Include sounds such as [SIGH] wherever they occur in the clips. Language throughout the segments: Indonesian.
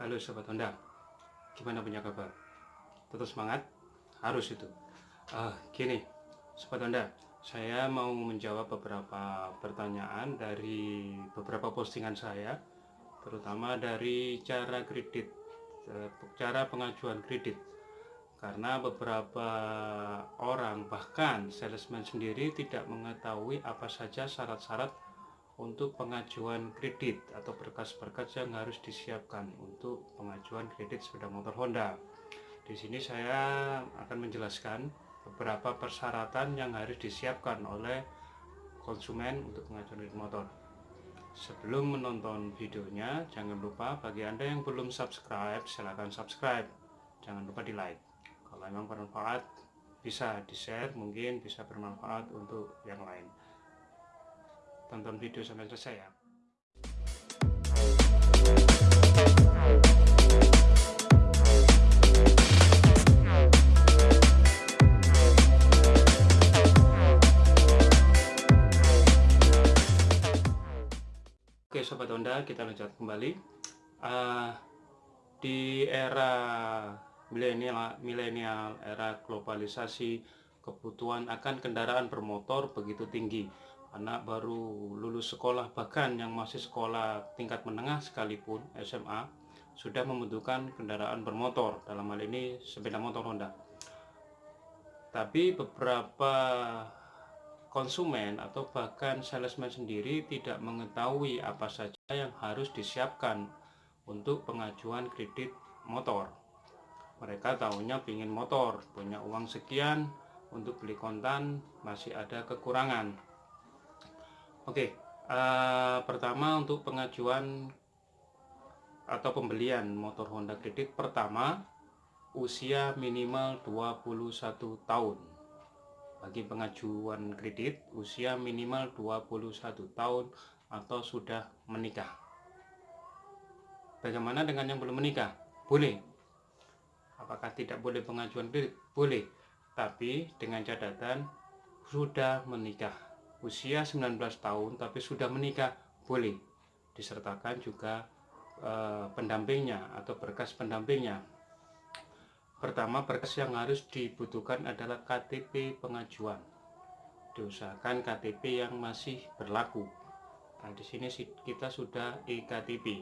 Halo Sobat Honda, gimana punya kabar? Tetap semangat? Harus itu. Ah, gini, Sobat Honda, saya mau menjawab beberapa pertanyaan dari beberapa postingan saya, terutama dari cara kredit, eh, cara pengajuan kredit. Karena beberapa orang, bahkan salesman sendiri tidak mengetahui apa saja syarat-syarat untuk pengajuan kredit atau berkas-berkas yang harus disiapkan untuk pengajuan kredit sepeda motor Honda. Di sini saya akan menjelaskan beberapa persyaratan yang harus disiapkan oleh konsumen untuk pengajuan kredit motor. Sebelum menonton videonya, jangan lupa bagi Anda yang belum subscribe, silahkan subscribe. Jangan lupa di like. Kalau memang bermanfaat, bisa di share, mungkin bisa bermanfaat untuk yang lain tonton video sampai selesai ya. Oke Sobat Honda kita lanjut kembali. Uh, di era milenial milenial era globalisasi kebutuhan akan kendaraan bermotor begitu tinggi anak baru lulus sekolah bahkan yang masih sekolah tingkat menengah sekalipun SMA sudah membutuhkan kendaraan bermotor. Dalam hal ini sepeda motor Honda. Tapi beberapa konsumen atau bahkan salesman sendiri tidak mengetahui apa saja yang harus disiapkan untuk pengajuan kredit motor. Mereka tahunya ingin motor punya uang sekian untuk beli kontan masih ada kekurangan Oke, uh, pertama untuk pengajuan atau pembelian motor Honda kredit pertama usia minimal 21 tahun. Bagi pengajuan kredit usia minimal 21 tahun atau sudah menikah. Bagaimana dengan yang belum menikah? Boleh. Apakah tidak boleh pengajuan kredit? Boleh. Tapi dengan catatan sudah menikah usia 19 tahun tapi sudah menikah boleh. Disertakan juga eh, pendampingnya atau berkas pendampingnya. Pertama berkas yang harus dibutuhkan adalah KTP pengajuan. Diusahakan KTP yang masih berlaku. Nah di sini kita sudah e-KTP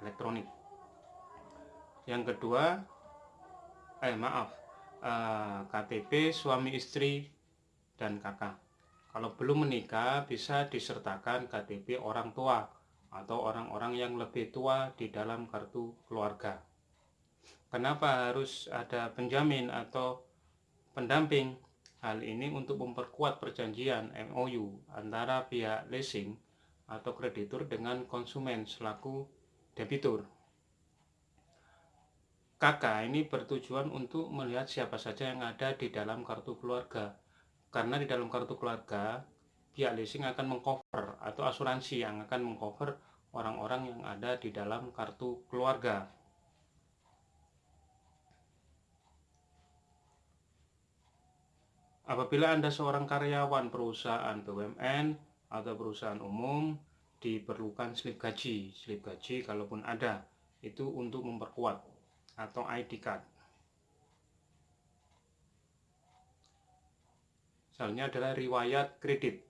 elektronik. Yang kedua eh maaf eh, KTP suami istri dan kakak kalau belum menikah bisa disertakan KTP orang tua atau orang-orang yang lebih tua di dalam kartu keluarga. Kenapa harus ada penjamin atau pendamping? Hal ini untuk memperkuat perjanjian MOU antara pihak leasing atau kreditur dengan konsumen selaku debitur. Kakak ini bertujuan untuk melihat siapa saja yang ada di dalam kartu keluarga karena di dalam kartu keluarga pihak leasing akan mengcover atau asuransi yang akan mengcover orang-orang yang ada di dalam kartu keluarga. Apabila Anda seorang karyawan perusahaan BUMN atau perusahaan umum diperlukan slip gaji. Slip gaji kalaupun ada itu untuk memperkuat atau ID card Misalnya adalah riwayat kredit.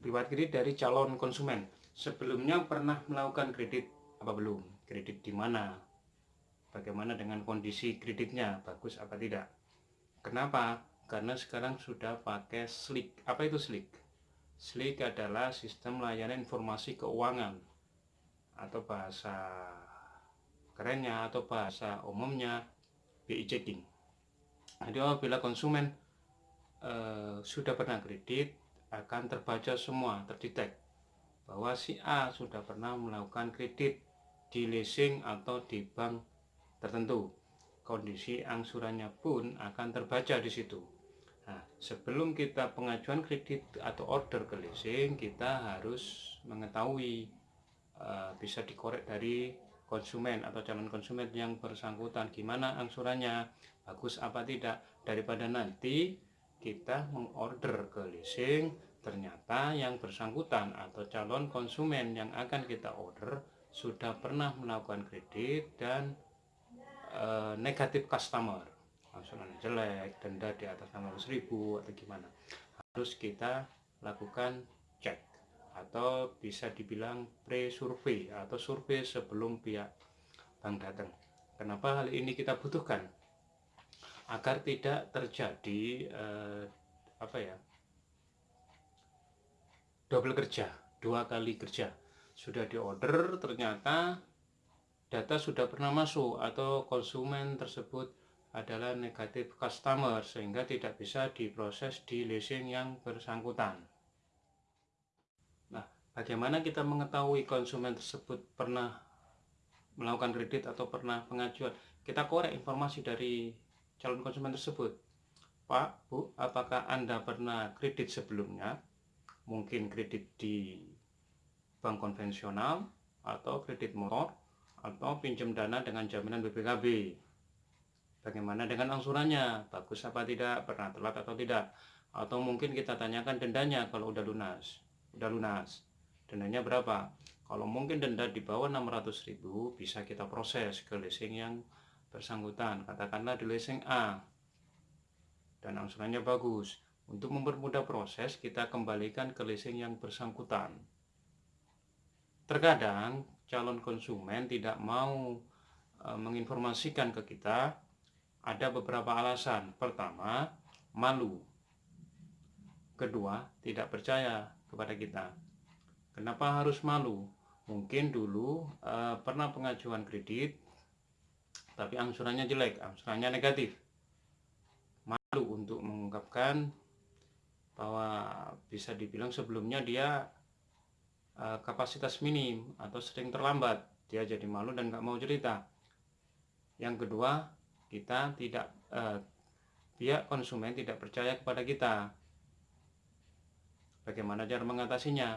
Riwayat kredit dari calon konsumen. Sebelumnya pernah melakukan kredit apa belum? Kredit di mana? Bagaimana dengan kondisi kreditnya? Bagus apa tidak? Kenapa? Karena sekarang sudah pakai SLIK. Apa itu SLIK? SLIK adalah sistem layanan informasi keuangan atau bahasa kerennya atau bahasa umumnya BI checking. Jadi apabila konsumen Eh, sudah pernah kredit akan terbaca semua terdetek bahwa si A sudah pernah melakukan kredit di leasing atau di bank tertentu. Kondisi angsurannya pun akan terbaca di situ. Nah, sebelum kita pengajuan kredit atau order ke leasing kita harus mengetahui uh, bisa dikorek dari konsumen atau calon konsumen yang bersangkutan. Gimana angsurannya? Bagus apa tidak? Daripada nanti kita mengorder ke leasing ternyata yang bersangkutan atau calon konsumen yang akan kita order sudah pernah melakukan kredit dan e, negatif customer. Angsuran jelek denda di atas 600 ribu atau gimana. Harus kita lakukan cek atau bisa dibilang pre-survey atau survei sebelum pihak bank datang. Kenapa hal ini kita butuhkan agar tidak terjadi eh, apa ya double kerja dua kali kerja. Sudah diorder ternyata data sudah pernah masuk atau konsumen tersebut adalah negatif customer sehingga tidak bisa diproses di leasing yang bersangkutan. Nah bagaimana kita mengetahui konsumen tersebut pernah melakukan kredit atau pernah pengajuan? Kita korek informasi dari calon konsumen tersebut. Pak, Bu, apakah Anda pernah kredit sebelumnya? Mungkin kredit di bank konvensional atau kredit motor atau pinjam dana dengan jaminan BPKB. Bagaimana dengan angsurannya? Bagus apa tidak? Pernah telat atau tidak? Atau mungkin kita tanyakan dendanya kalau udah lunas. Udah lunas. Dendanya berapa? Kalau mungkin denda di bawah 600.000 bisa kita proses ke leasing yang bersangkutan katakanlah di leasing A. Dan angsurannya bagus. Untuk mempermudah proses kita kembalikan ke leasing yang bersangkutan. Terkadang calon konsumen tidak mau e, menginformasikan ke kita ada beberapa alasan. Pertama malu. Kedua tidak percaya kepada kita. Kenapa harus malu? Mungkin dulu e, pernah pengajuan kredit tapi angsurannya jelek, angsurannya negatif. Malu untuk mengungkapkan bahwa bisa dibilang sebelumnya dia uh, kapasitas minim atau sering terlambat. Dia jadi malu dan nggak mau cerita. Yang kedua, kita tidak uh, pihak konsumen tidak percaya kepada kita. Bagaimana cara mengatasinya?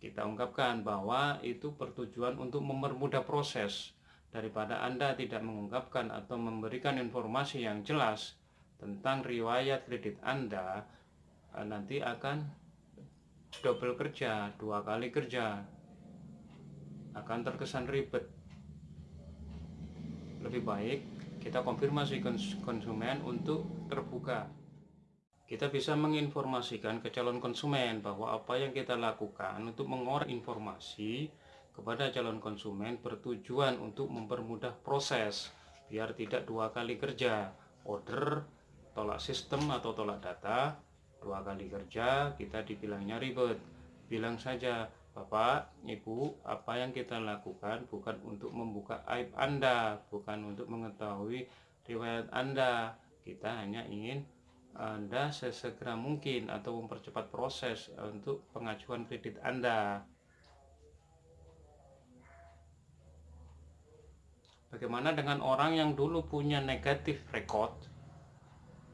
Kita ungkapkan bahwa itu pertujuan untuk mempermudah proses daripada Anda tidak mengungkapkan atau memberikan informasi yang jelas tentang riwayat kredit Anda eh, nanti akan double kerja, dua kali kerja. Akan terkesan ribet. Lebih baik kita konfirmasi konsumen untuk terbuka. Kita bisa menginformasikan ke calon konsumen bahwa apa yang kita lakukan untuk mengorek informasi kepada calon konsumen bertujuan untuk mempermudah proses biar tidak dua kali kerja order tolak sistem atau tolak data dua kali kerja kita dibilangnya ribet bilang saja Bapak, Ibu, apa yang kita lakukan bukan untuk membuka aib Anda, bukan untuk mengetahui riwayat Anda. Kita hanya ingin Anda sesegera mungkin atau mempercepat proses untuk pengajuan kredit Anda. Bagaimana dengan orang yang dulu punya negatif record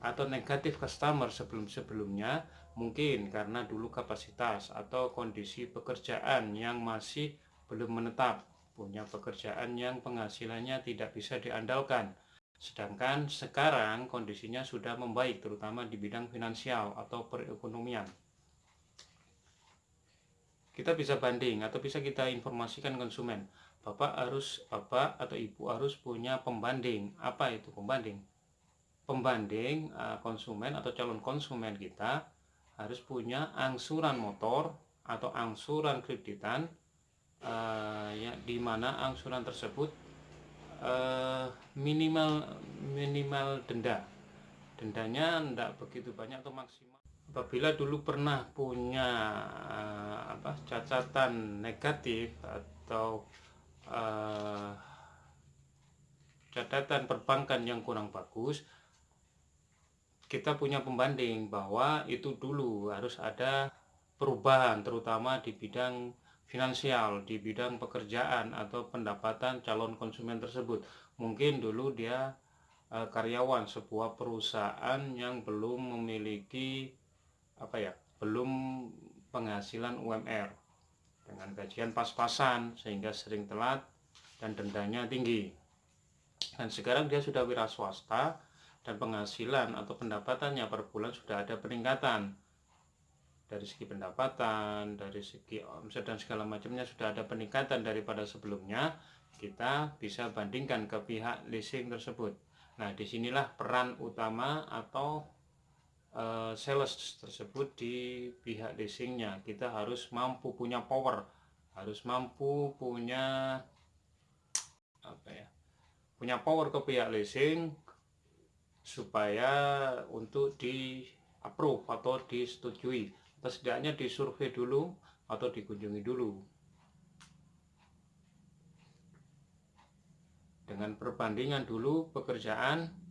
atau negatif customer sebelum-sebelumnya? Mungkin karena dulu kapasitas atau kondisi pekerjaan yang masih belum menetap punya pekerjaan yang penghasilannya tidak bisa diandalkan. Sedangkan sekarang kondisinya sudah membaik terutama di bidang finansial atau perekonomian. Kita bisa banding atau bisa kita informasikan konsumen Bapak harus Bapak atau Ibu harus punya pembanding. Apa itu pembanding? Pembanding uh, konsumen atau calon konsumen kita harus punya angsuran motor atau angsuran kreditan uh, ya di mana angsuran tersebut uh, minimal minimal denda. Dendanya tidak begitu banyak atau maksimal. Apabila dulu pernah punya uh, apa catatan negatif atau uh, catatan perbankan yang kurang bagus kita punya pembanding bahwa itu dulu harus ada perubahan terutama di bidang finansial di bidang pekerjaan atau pendapatan calon konsumen tersebut. Mungkin dulu dia uh, karyawan sebuah perusahaan yang belum memiliki apa ya belum penghasilan UMR dengan gajian pas-pasan sehingga sering telat dan dendanya tinggi. Dan sekarang dia sudah wira swasta dan penghasilan atau pendapatannya per bulan sudah ada peningkatan. dari segi pendapatan, dari segi omset dan segala macamnya sudah ada peningkatan daripada sebelumnya, kita bisa bandingkan ke pihak leasing tersebut. Nah, di sinilah peran utama atau uh, sales tersebut di pihak leasingnya. Kita harus mampu punya power, harus mampu punya apa ya, punya power ke pihak leasing supaya untuk di approve atau disetujui. Atau setidaknya disurvei dulu atau dikunjungi dulu. Dengan perbandingan dulu pekerjaan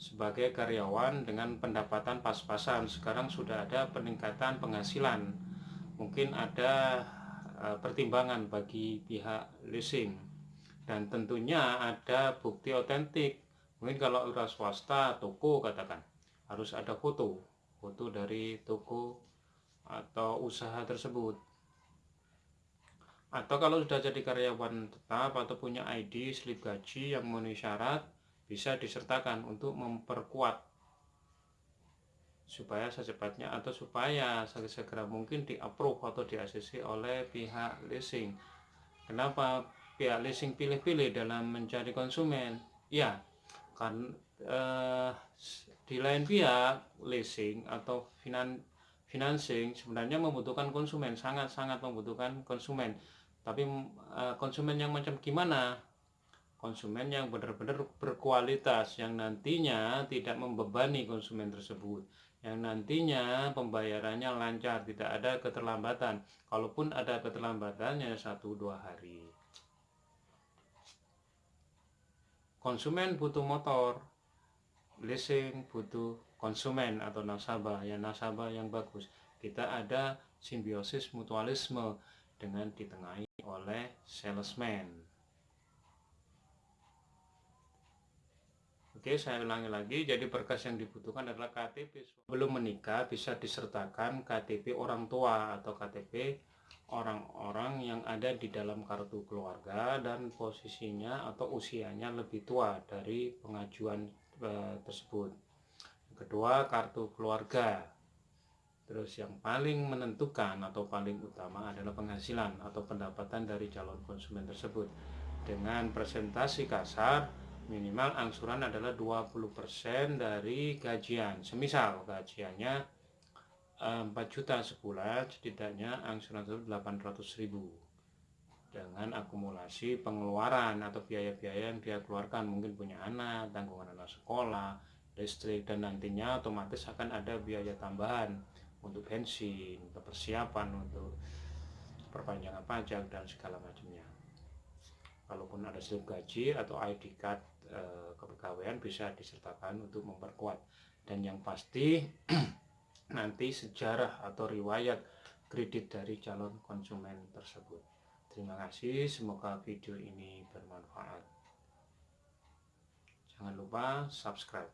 sebagai karyawan dengan pendapatan pas-pasan. Sekarang sudah ada peningkatan penghasilan. Mungkin ada e, pertimbangan bagi pihak leasing. Dan tentunya ada bukti otentik. Mungkin kalau udah swasta toko katakan harus ada foto. Foto dari toko atau usaha tersebut. Atau kalau sudah jadi karyawan tetap atau punya ID slip gaji yang memenuhi syarat bisa disertakan untuk memperkuat supaya secepatnya atau supaya segera mungkin di approve atau di oleh pihak leasing. Kenapa pihak leasing pilih-pilih dalam mencari konsumen? Ya kan eh, di lain pihak leasing atau finan financing sebenarnya membutuhkan konsumen sangat-sangat membutuhkan konsumen. Tapi uh, konsumen yang macam gimana konsumen yang benar-benar berkualitas yang nantinya tidak membebani konsumen tersebut yang nantinya pembayarannya lancar tidak ada keterlambatan. Kalaupun ada keterlambatannya satu dua hari. Konsumen butuh motor leasing butuh konsumen atau nasabah. Ya nasabah yang bagus. Kita ada simbiosis mutualisme dengan ditengahi oleh salesman Oke, saya ulangi lagi. Jadi berkas yang dibutuhkan adalah KTP. Belum menikah bisa disertakan KTP orang tua atau KTP orang-orang yang ada di dalam kartu keluarga dan posisinya atau usianya lebih tua dari pengajuan e, tersebut kedua kartu keluarga terus yang paling menentukan atau paling utama adalah penghasilan atau pendapatan dari calon konsumen tersebut dengan presentasi kasar minimal angsuran adalah 20% dari gajian semisal gajiannya 4 eh, juta sebulan setidaknya angsuran itu 800 ribu dengan akumulasi pengeluaran atau biaya-biaya yang dia keluarkan mungkin punya anak, tanggungan anak sekolah, listrik dan nantinya otomatis akan ada biaya tambahan untuk bensin, untuk persiapan untuk perpanjangan pajak dan segala macamnya. Kalaupun ada slip gaji atau ID card Eh, kepegawaian bisa disertakan untuk memperkuat. Dan yang pasti [CLEARS THROAT] nanti sejarah atau riwayat kredit dari calon konsumen tersebut. Terima kasih semoga video ini bermanfaat. Jangan lupa subscribe.